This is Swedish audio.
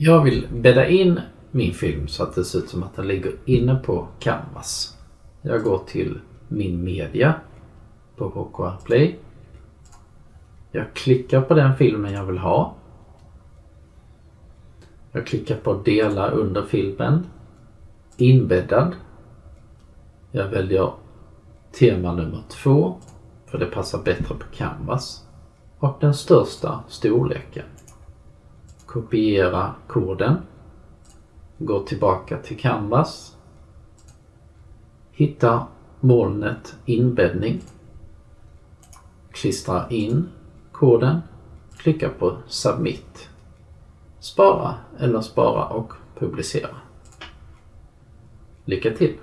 Jag vill bädda in min film så att det ser ut som att den ligger inne på Canvas. Jag går till min media på HKR Play. Jag klickar på den filmen jag vill ha. Jag klickar på dela under filmen. Inbäddad. Jag väljer tema nummer två för det passar bättre på Canvas. Och den största storleken. Kopiera koden. Gå tillbaka till Canvas. Hitta molnet inbäddning. Klistra in koden. Klicka på Submit. Spara eller spara och publicera. Lycka till!